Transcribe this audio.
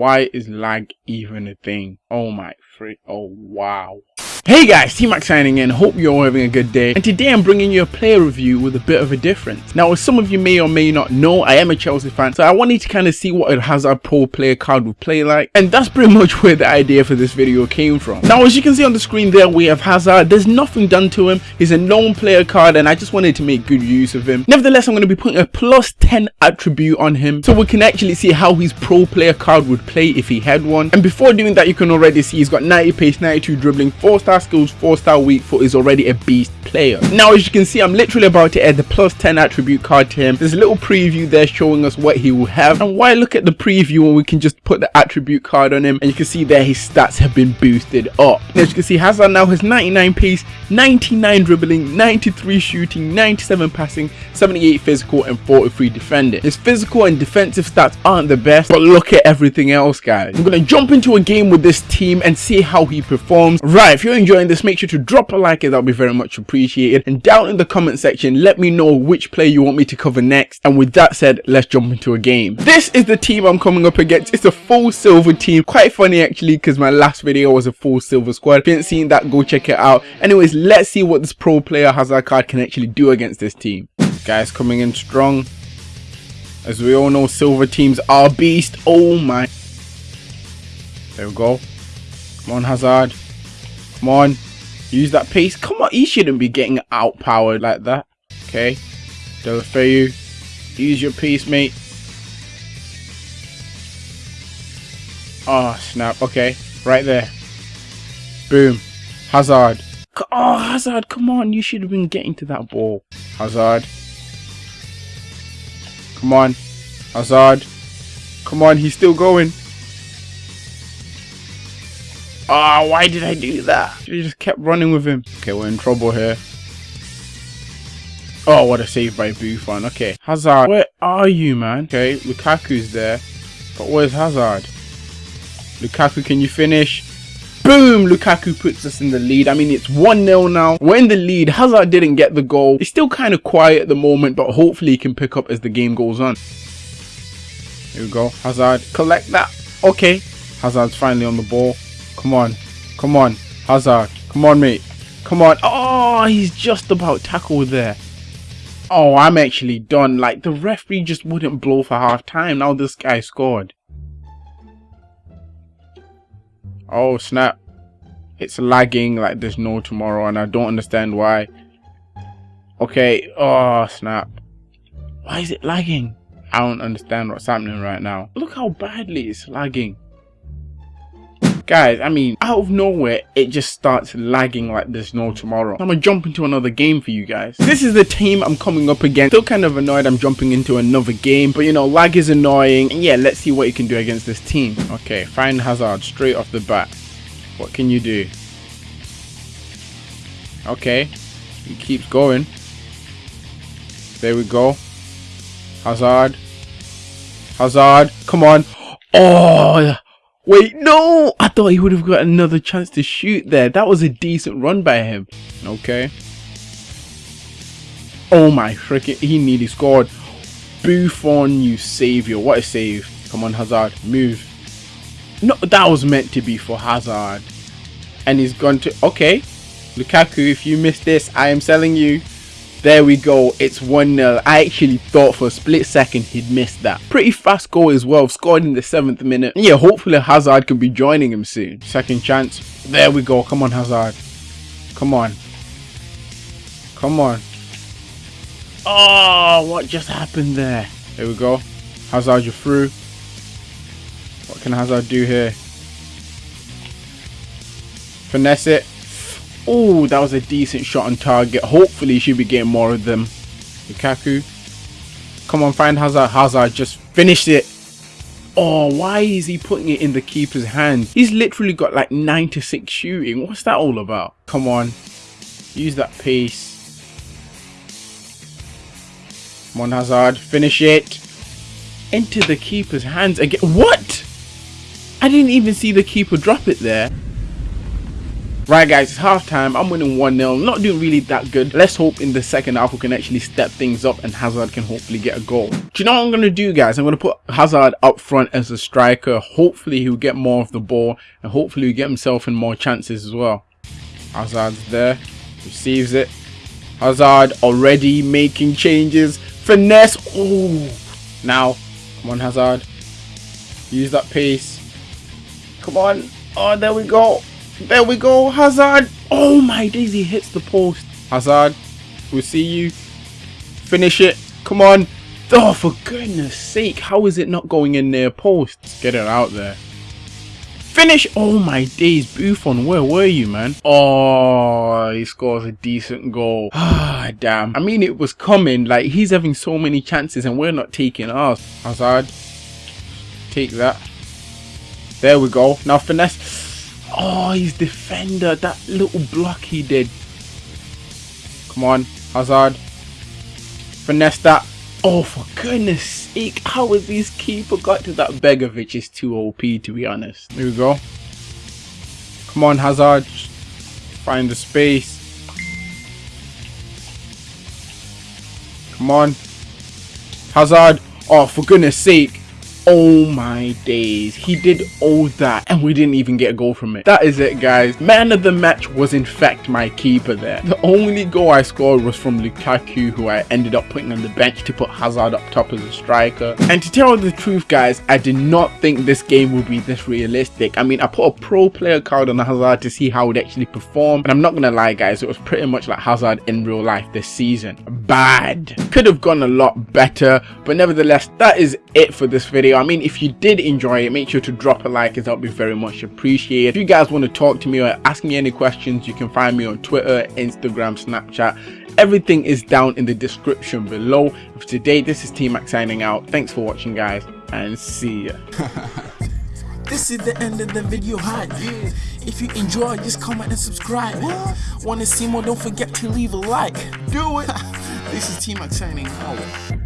Why is lag even a thing? Oh my freak. Oh wow. Hey guys, T-Mac signing in, hope you're all having a good day and today I'm bringing you a player review with a bit of a difference. Now as some of you may or may not know, I am a Chelsea fan so I wanted to kind of see what a Hazard Pro player card would play like and that's pretty much where the idea for this video came from. Now as you can see on the screen there we have Hazard, there's nothing done to him, he's a known player card and I just wanted to make good use of him. Nevertheless I'm going to be putting a plus 10 attribute on him so we can actually see how his pro player card would play if he had one and before doing that you can already see he's got 90 pace, 92 dribbling, 4 star skills, 4 star weak foot is already a beast player. Now as you can see I'm literally about to add the plus 10 attribute card to him. There's a little preview there showing us what he will have and why look at the preview and we can just put the attribute card on him and you can see there his stats have been boosted up. As you can see Hazard now has 99 pace, 99 dribbling, 93 shooting, 97 passing, 78 physical and 43 defending. His physical and defensive stats aren't the best but look at everything else guys. I'm to jump into a game with this team and see how he performs. Right if you're enjoying this make sure to drop a like it, that would be very much appreciated. And down in the comment section let me know which player you want me to cover next. And with that said let's jump into a game. This is the team i'm coming up against. It's a full silver team. Quite funny actually because my last video was a full silver squad. If you haven't seen that. Go check it out. Anyways let's see what this pro player hazard card can actually do against this team. Guys coming in strong. As we all know silver teams are beast. Oh my. There we go. Come on hazard Come on. Use that pace. Come on. He shouldn't be getting outpowered like that. Okay. Deulofeu. Use your pace, mate. Oh, snap. Okay. Right there. Boom. Hazard. Oh, Hazard. Come on. You should have been getting to that ball. Hazard. Come on. Hazard. Come on. He's still going. Ah, oh, why did I do that? She just kept running with him. Okay, we're in trouble here. Oh, what a save by Buffon. Okay, Hazard, where are you, man? Okay, Lukaku's there. But where's Hazard? Lukaku, can you finish? Boom! Lukaku puts us in the lead. I mean, it's 1-0 now. We're in the lead. Hazard didn't get the goal. It's still kind of quiet at the moment, but hopefully he can pick up as the game goes on. Here we go. Hazard, collect that. Okay. Hazard's finally on the ball. Come on. Come on. Hazard. Come on, mate. Come on. Oh, he's just about tackled there. Oh, I'm actually done. Like, the referee just wouldn't blow for half time. Now this guy scored. Oh, snap. It's lagging like there's no tomorrow, and I don't understand why. Okay. Oh, snap. Why is it lagging? I don't understand what's happening right now. Look how badly it's lagging guys i mean out of nowhere it just starts lagging like there's no tomorrow. I'm gonna jump into another game for you guys. This is the team i'm coming up against. Still kind of annoyed i'm jumping into another game but you know lag is annoying. And yeah let's see what you can do against this team. Okay find hazard straight off the bat. What can you do? Okay he keeps going. There we go. Hazard. Hazard come on. Oh Wait, no! I thought he would have got another chance to shoot there. That was a decent run by him. Okay. Oh my freaking, he nearly scored. Buffon, you savior. What a save. Come on, Hazard. Move. No, that was meant to be for Hazard. And he's gone to... Okay. Lukaku, if you miss this, I am selling you. There we go, it's 1-0. I actually thought for a split second he'd missed that. Pretty fast goal as well, scored in the 7th minute. Yeah, hopefully Hazard can be joining him soon. Second chance. There we go, come on Hazard. Come on. Come on. Oh, what just happened there? There we go. Hazard, you're through. What can Hazard do here? Finesse it. Oh, that was a decent shot on target. Hopefully, she'll be getting more of them. Lukaku. Come on, find Hazard. Hazard just finished it. Oh, why is he putting it in the keeper's hand? He's literally got like 96 shooting. What's that all about? Come on. Use that pace. Come on, Hazard. Finish it. Into the keeper's hands again. What? I didn't even see the keeper drop it there. Right guys, it's half time. I'm winning 1-0. Not doing really that good. Let's hope in the second half we can actually step things up and Hazard can hopefully get a goal. Do you know what I'm going to do guys? I'm going to put Hazard up front as a striker. Hopefully he'll get more of the ball and hopefully he'll get himself in more chances as well. Hazard's there. Receives it. Hazard already making changes. Finesse. Oh. Now. Come on Hazard. Use that pace. Come on. Oh, there we go. There we go. Hazard. Oh my days, he hits the post. Hazard. We'll see you. Finish it. Come on. Oh, for goodness sake. How is it not going in their posts? Get it out there. Finish! Oh my days, Buffon, where were you, man? Oh, he scores a decent goal. Ah, damn. I mean, it was coming. Like, he's having so many chances and we're not taking ours. Hazard. Take that. There we go. Now finesse. Oh, he's defender. That little block he did. Come on, Hazard. Finesse that. Oh, for goodness sake. How has this keeper got to that Begovic is too OP, to be honest. Here we go. Come on, Hazard. Find the space. Come on. Hazard. Oh, for goodness sake. Oh my days, he did all that and we didn't even get a goal from it. That is it guys, man of the match was in fact my keeper there. The only goal I scored was from Lukaku who I ended up putting on the bench to put Hazard up top as a striker. And to tell the truth guys, I did not think this game would be this realistic. I mean I put a pro player card on Hazard to see how it actually perform and I'm not gonna lie guys, it was pretty much like Hazard in real life this season. Bad. Could have gone a lot better but nevertheless that is it for this video video. I mean, if you did enjoy it, make sure to drop a like as that would be very much appreciated. If you guys want to talk to me or ask me any questions, you can find me on Twitter, Instagram, Snapchat. Everything is down in the description below. For today, this is T-Mac signing out. Thanks for watching, guys, and see ya. This is the end of the video hype. If you enjoy, just comment and subscribe. What? Want to see more? Don't forget to leave a like. Do it. this is T-Mac signing out. Oh.